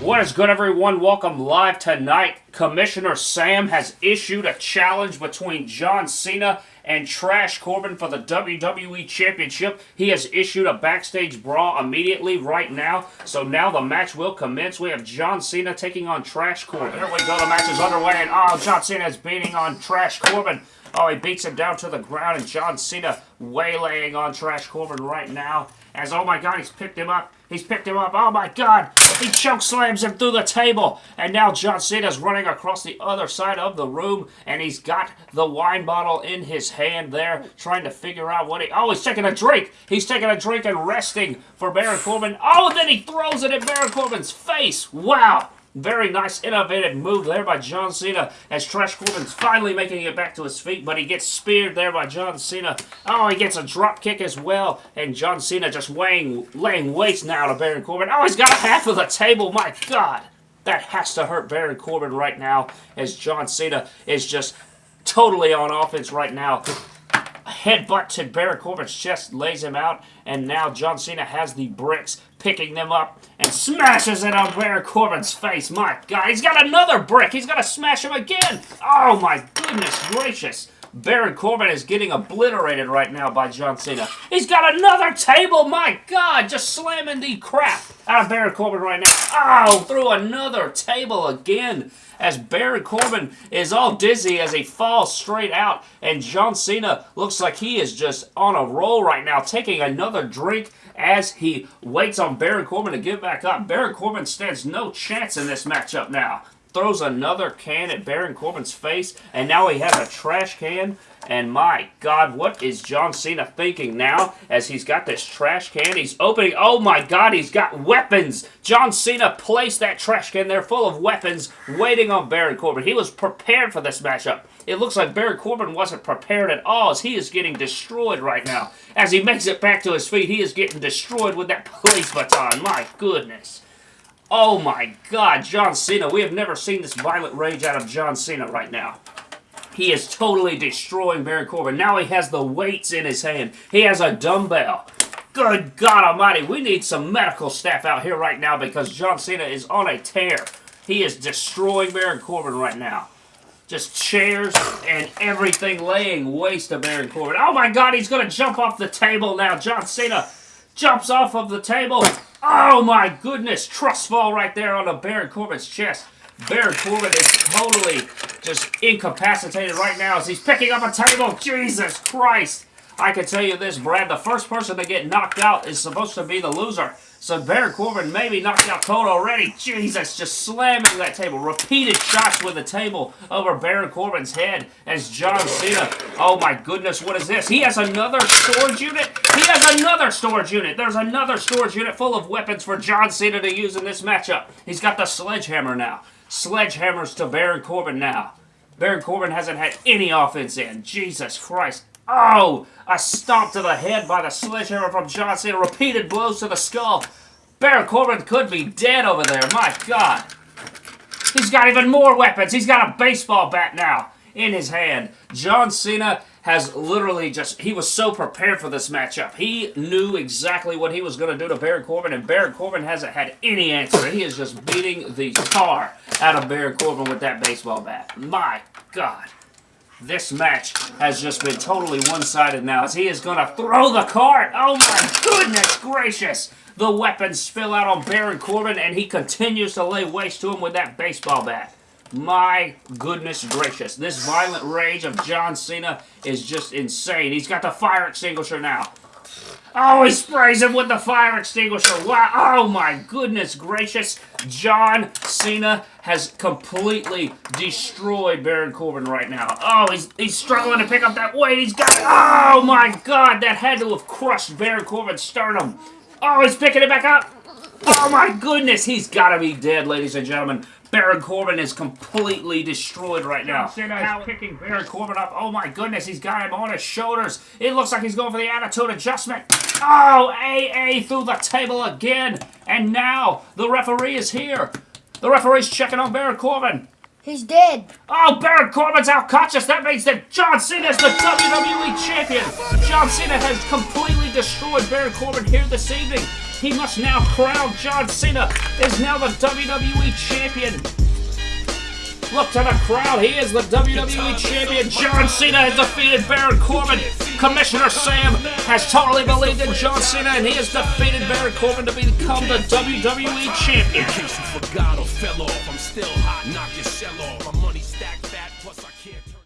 What is good, everyone? Welcome live tonight. Commissioner Sam has issued a challenge between John Cena and Trash Corbin for the WWE Championship. He has issued a backstage brawl immediately right now. So now the match will commence. We have John Cena taking on Trash Corbin. Here we go. The match is underway. And oh, John Cena is beating on Trash Corbin. Oh, he beats him down to the ground. And John Cena waylaying on Trash Corbin right now. As, oh my god, he's picked him up. He's picked him up. Oh my god. He choke slams him through the table. And now John Cena's running across the other side of the room. And he's got the wine bottle in his hand there. Trying to figure out what he... Oh, he's taking a drink. He's taking a drink and resting for Baron Corbin. Oh, and then he throws it at Baron Corbin's face. Wow. Very nice, innovative move there by John Cena as Trash Corbin's finally making it back to his feet, but he gets speared there by John Cena. Oh, he gets a drop kick as well, and John Cena just weighing, laying waste now to Baron Corbin. Oh, he's got half of the table, my God. That has to hurt Baron Corbin right now as John Cena is just totally on offense right now headbutt to Baron Corbin's chest, lays him out, and now John Cena has the bricks, picking them up, and smashes it on Baron Corbin's face. My God, he's got another brick. He's going to smash him again. Oh, my goodness gracious. Baron Corbin is getting obliterated right now by John Cena. He's got another table. My God, just slamming the crap out of Baron Corbin right now. Oh, through another table again as Baron Corbin is all dizzy as he falls straight out. And John Cena looks like he is just on a roll right now, taking another drink as he waits on Baron Corbin to get back up. Baron Corbin stands no chance in this matchup now throws another can at Baron Corbin's face, and now he has a trash can. And my God, what is John Cena thinking now as he's got this trash can? He's opening, oh my God, he's got weapons. John Cena placed that trash can there full of weapons waiting on Baron Corbin. He was prepared for this matchup. It looks like Baron Corbin wasn't prepared at all as he is getting destroyed right now. As he makes it back to his feet, he is getting destroyed with that police baton. My goodness. Oh my god, John Cena. We have never seen this violent rage out of John Cena right now. He is totally destroying Baron Corbin. Now he has the weights in his hand. He has a dumbbell. Good God Almighty, we need some medical staff out here right now because John Cena is on a tear. He is destroying Baron Corbin right now. Just chairs and everything laying waste to Baron Corbin. Oh my God, he's going to jump off the table now. John Cena jumps off of the table. Oh my goodness, trust fall right there on the Baron Corbin's chest. Baron Corbin is totally just incapacitated right now as he's picking up a table. Jesus Christ. I can tell you this, Brad, the first person to get knocked out is supposed to be the loser. So Baron Corbin maybe knocked out cold already. Jesus, just slamming that table. Repeated shots with the table over Baron Corbin's head as John Cena. Oh my goodness, what is this? He has another storage unit? He has another storage unit. There's another storage unit full of weapons for John Cena to use in this matchup. He's got the sledgehammer now. Sledgehammers to Baron Corbin now. Baron Corbin hasn't had any offense in. Jesus Christ. Oh, a stomp to the head by the sledgehammer from John Cena. Repeated blows to the skull. Baron Corbin could be dead over there. My God. He's got even more weapons. He's got a baseball bat now in his hand. John Cena has literally just, he was so prepared for this matchup. He knew exactly what he was going to do to Baron Corbin, and Baron Corbin hasn't had any answer. He is just beating the tar out of Baron Corbin with that baseball bat. My God. This match has just been totally one-sided now as he is going to throw the cart. Oh my goodness gracious. The weapons spill out on Baron Corbin and he continues to lay waste to him with that baseball bat. My goodness gracious. This violent rage of John Cena is just insane. He's got the fire extinguisher now. Oh, he sprays him with the fire extinguisher. Wow. Oh, my goodness gracious. John Cena has completely destroyed Baron Corbin right now. Oh, he's, he's struggling to pick up that weight. He's got it. Oh, my God. That had to have crushed Baron Corbin's sternum. Oh, he's picking it back up. Oh, my goodness. He's got to be dead, ladies and gentlemen. Baron Corbin is completely destroyed right now. Cena is picking Baron Corbin up. Oh my goodness, he's got him on his shoulders. It looks like he's going for the attitude adjustment. Oh, AA through the table again. And now the referee is here. The referee's checking on Baron Corbin. He's dead. Oh, Baron Corbin's out conscious. That means that John Cena is the WWE Champion. John Cena has completely destroyed Baron Corbin here this evening. He must now crown John Cena is now the WWE Champion. Look to the crowd. He is the WWE Champion. John Cena has defeated Baron Corbin. Commissioner Sam has totally believed in John Cena, and he has defeated Baron Corbin to become the WWE Champion.